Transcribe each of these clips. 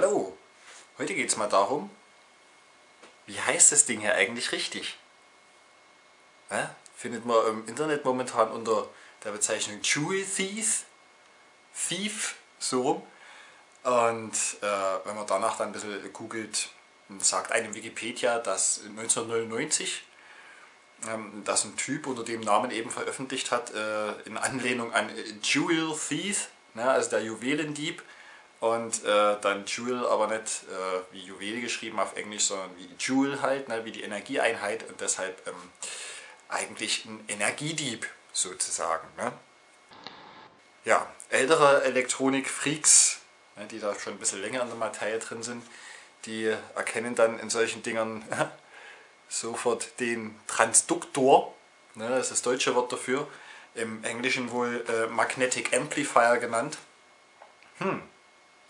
Hallo, heute geht es mal darum, wie heißt das Ding hier eigentlich richtig? Ja, findet man im Internet momentan unter der Bezeichnung Jewel Thief, Thief, so rum. Und äh, wenn man danach dann ein bisschen googelt, sagt einem Wikipedia, dass 1999 ähm, dass ein Typ unter dem Namen eben veröffentlicht hat, äh, in Anlehnung an Jewel Thief, ne, also der Juwelendieb, und äh, dann Joule aber nicht äh, wie Juwel geschrieben auf Englisch, sondern wie Joule halt, ne, wie die Energieeinheit und deshalb ähm, eigentlich ein Energiedieb sozusagen. Ne? Ja, ältere Elektronik-Freaks, ne, die da schon ein bisschen länger in der Materie drin sind, die erkennen dann in solchen Dingern sofort den Transduktor, ne, das ist das deutsche Wort dafür, im Englischen wohl äh, Magnetic Amplifier genannt. Hm,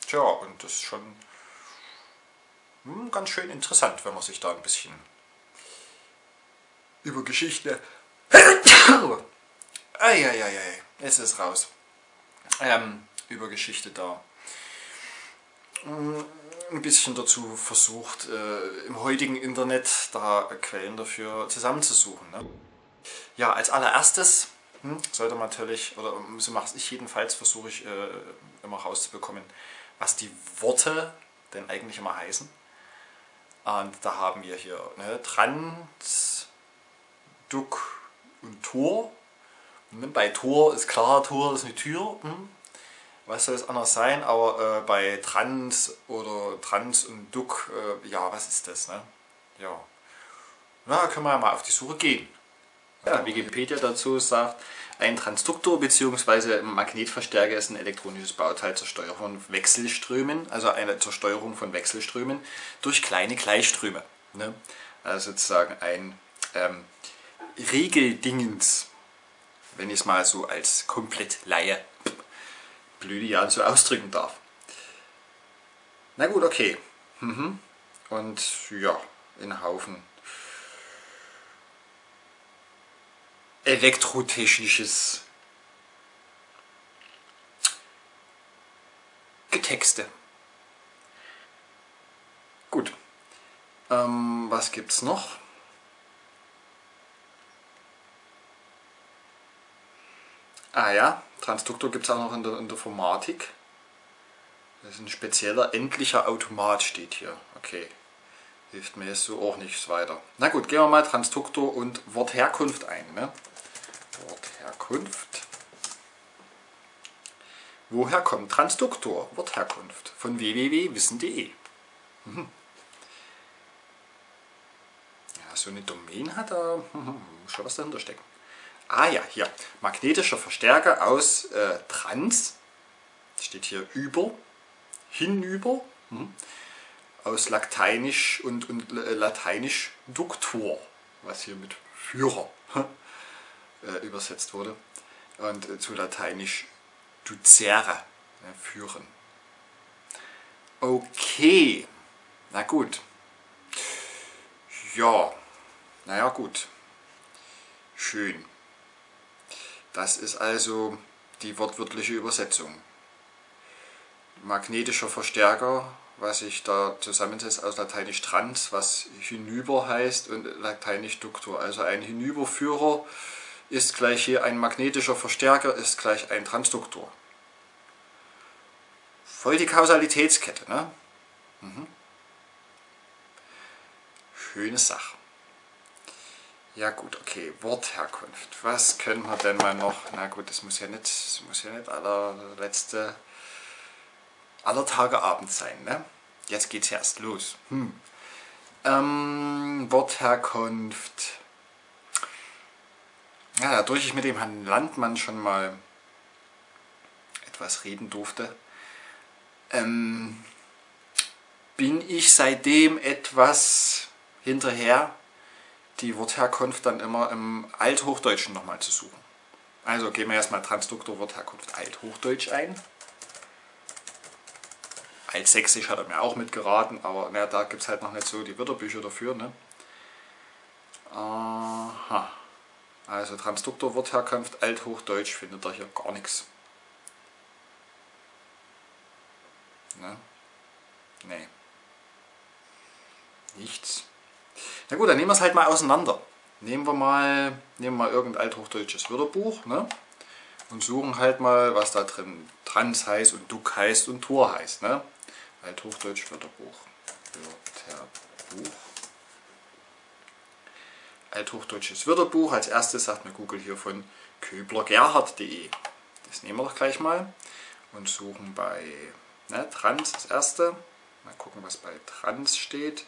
Tja, und das ist schon hm, ganz schön interessant, wenn man sich da ein bisschen über Geschichte... Eieiei, es ist raus. Ähm, über Geschichte da hm, ein bisschen dazu versucht, äh, im heutigen Internet da Quellen dafür zusammenzusuchen. Ne? Ja, als allererstes hm, sollte man natürlich, oder so mache ich jedenfalls, versuche ich äh, immer rauszubekommen, was die Worte denn eigentlich immer heißen. Und da haben wir hier ne, Trans, Duck und Tor. Und bei Tor ist klar, Tor ist eine Tür. Hm. Was soll es anders sein? Aber äh, bei Trans oder Trans und Duck, äh, ja, was ist das? Ne? Ja. Na, können wir ja mal auf die Suche gehen. Ja, Wikipedia dazu sagt, ein Transduktor bzw. Magnetverstärker ist ein elektronisches Bauteil zur Steuerung von Wechselströmen, also eine zur Steuerung von Wechselströmen durch kleine Gleichströme. Ne? Also sozusagen ein ähm, Regeldingens, wenn ich es mal so als komplett Laie, Jahren so ausdrücken darf. Na gut, okay. Mhm. Und ja, in Haufen elektrotechnisches Getexte. Gut. Ähm, was gibt's noch? Ah ja, Transduktor gibt es auch noch in der, in der Informatik. Das ist ein spezieller endlicher Automat steht hier. Okay hilft mir jetzt so auch nichts weiter. Na gut, gehen wir mal Transduktor und Wortherkunft ein. Ne? Wortherkunft. Woher kommt Transduktor? Wortherkunft von www.wissen.de. Mhm. Ja, so eine Domain hat er, mhm, schon was dahinter stecken. Ah ja, hier, magnetischer Verstärker aus äh, Trans, steht hier über, hinüber, mhm. aus Lateinisch und, und äh, Lateinisch Duktor, was hier mit Führer äh, übersetzt wurde. Und äh, zu Lateinisch ducere, ne, führen. Okay, na gut. Ja, naja gut. Schön. Das ist also die wortwörtliche Übersetzung. Magnetischer Verstärker, was sich da zusammensetzt aus Lateinisch trans, was hinüber heißt, und Lateinisch ductor, also ein Hinüberführer ist gleich hier ein magnetischer Verstärker, ist gleich ein Transduktor. Voll die Kausalitätskette, ne? Mhm. Schöne Sache. Ja gut, okay, Wortherkunft. Was können wir denn mal noch? Na gut, das muss ja nicht, das muss ja nicht allerletzte, aller Tage Abend sein, ne? Jetzt geht's erst los. Hm. Ähm, Wortherkunft ja, dadurch ich mit dem Herrn Landmann schon mal etwas reden durfte, ähm, bin ich seitdem etwas hinterher, die Wortherkunft dann immer im Althochdeutschen nochmal zu suchen. Also gehen wir erstmal Transduktor Wortherkunft Althochdeutsch ein. Altsächsisch hat er mir auch mitgeraten, aber na, da gibt es halt noch nicht so die Wörterbücher dafür. Ne? Aha. Also Transduktorwortherkunft, Althochdeutsch findet ihr hier gar nichts. Ne? Nee. Nichts. Na gut, dann nehmen wir es halt mal auseinander. Nehmen wir mal, nehmen wir mal irgendein althochdeutsches Wörterbuch ne? und suchen halt mal, was da drin Trans heißt und Duck heißt und Tor heißt. Ne? Althochdeutsch Wörterbuch. Wörterbuch. Althochdeutsches Wörterbuch. Als erstes sagt mir Google hier von köblergerhard.de. Das nehmen wir doch gleich mal und suchen bei ne, Trans das erste. Mal gucken, was bei Trans steht.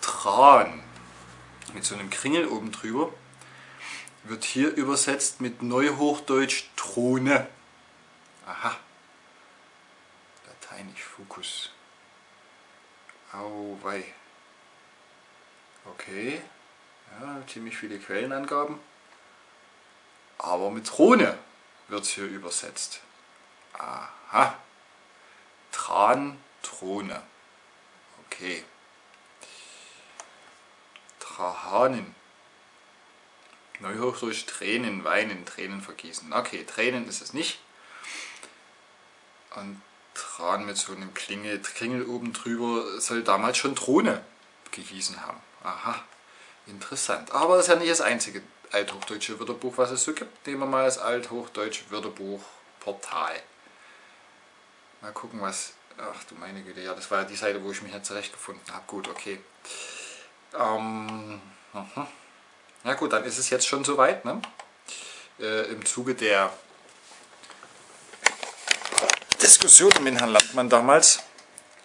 Tran mit so einem Kringel oben drüber wird hier übersetzt mit Neuhochdeutsch Throne. Aha. Lateinisch Fokus. Auwei. Okay. Ja, ziemlich viele Quellenangaben. Aber mit Throne wird es hier übersetzt. Aha. Tran, Throne. Okay. Trahanen. Neuhochdeutsch Tränen, Weinen, Tränen vergießen. Okay, Tränen ist es nicht. Und Tran mit so einem Klingel, Klingel oben drüber soll damals schon Throne gehießen haben. Aha, interessant. Aber das ist ja nicht das einzige althochdeutsche Wörterbuch, was es so gibt. Nehmen wir mal das althochdeutsche Wörterbuch Portal. Mal gucken, was... Ach du meine Güte, ja, das war ja die Seite, wo ich mich nicht zurechtgefunden habe. Gut, okay. Ähm, aha. Ja gut, dann ist es jetzt schon soweit. Ne? Äh, Im Zuge der Diskussion mit Herrn Landmann damals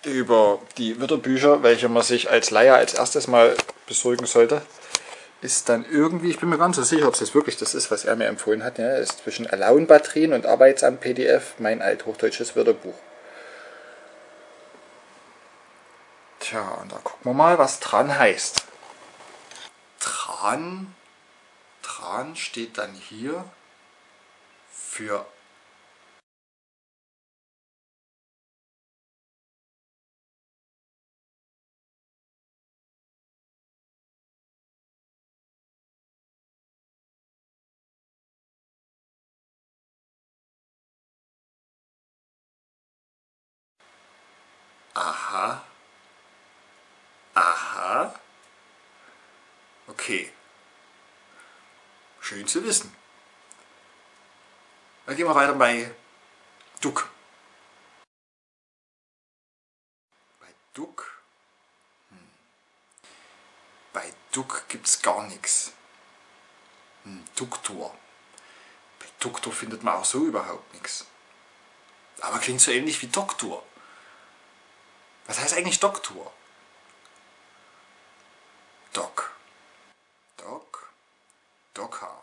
über die Wörterbücher, welche man sich als Leier als erstes mal besorgen sollte, ist dann irgendwie, ich bin mir ganz so sicher, ob es jetzt wirklich das ist, was er mir empfohlen hat, ja, ist zwischen Alaun-Batterien und Arbeitsamt PDF mein althochdeutsches Wörterbuch. Tja, und da gucken wir mal, was dran heißt. Tran, Tran steht dann hier für Aha. Aha. Okay. Schön zu wissen. Dann gehen wir weiter bei Duck. Bei Duck? Hm. Bei Duck gibt es gar nichts. Hm, Duktor. Bei Duktor findet man auch so überhaupt nichts. Aber klingt so ähnlich wie Doktor. Was heißt eigentlich Doktor? Doc. Doc. Docker.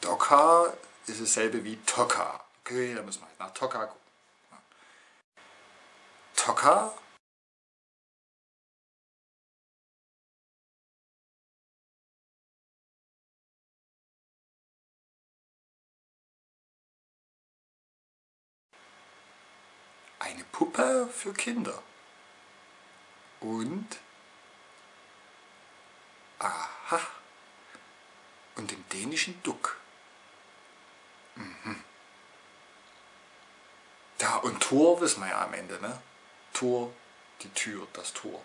Docker ist dasselbe wie Tocker. Okay, da müssen wir halt nach Tocker gucken. Tocker eine Puppe für Kinder. Und aha. Und dem dänischen Duck. Mhm. Ja, und Tor wissen wir ja am Ende, ne? Tor, die Tür, das Tor.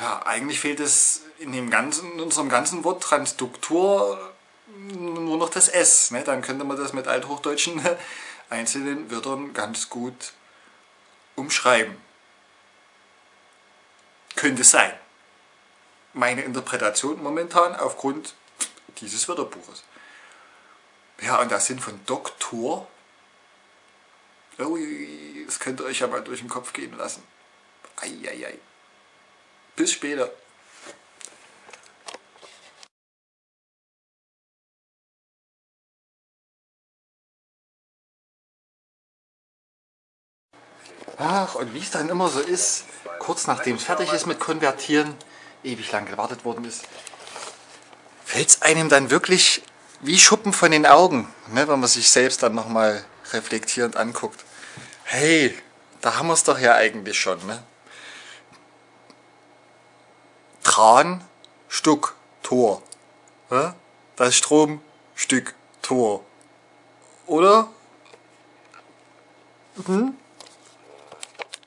Ja, eigentlich fehlt es in, dem ganzen, in unserem ganzen Wort Transduktor nur noch das S. Ne? Dann könnte man das mit althochdeutschen einzelnen Wörtern ganz gut umschreiben. Könnte sein. Meine Interpretation momentan aufgrund dieses Wörterbuches. Ja, und das sind von Doktor. Das könnt ihr euch ja mal durch den Kopf gehen lassen. Eieiei. Bis später. Ach, und wie es dann immer so ist, kurz nachdem es fertig ist mit Konvertieren, ewig lang gewartet worden ist, fällt es einem dann wirklich wie Schuppen von den Augen, ne, wenn man sich selbst dann nochmal reflektierend anguckt. Hey, da haben wir es doch ja eigentlich schon. Ne? Tran, Stuck, Tor. Ne? Das Strom, Stück, Tor. Oder? Hm?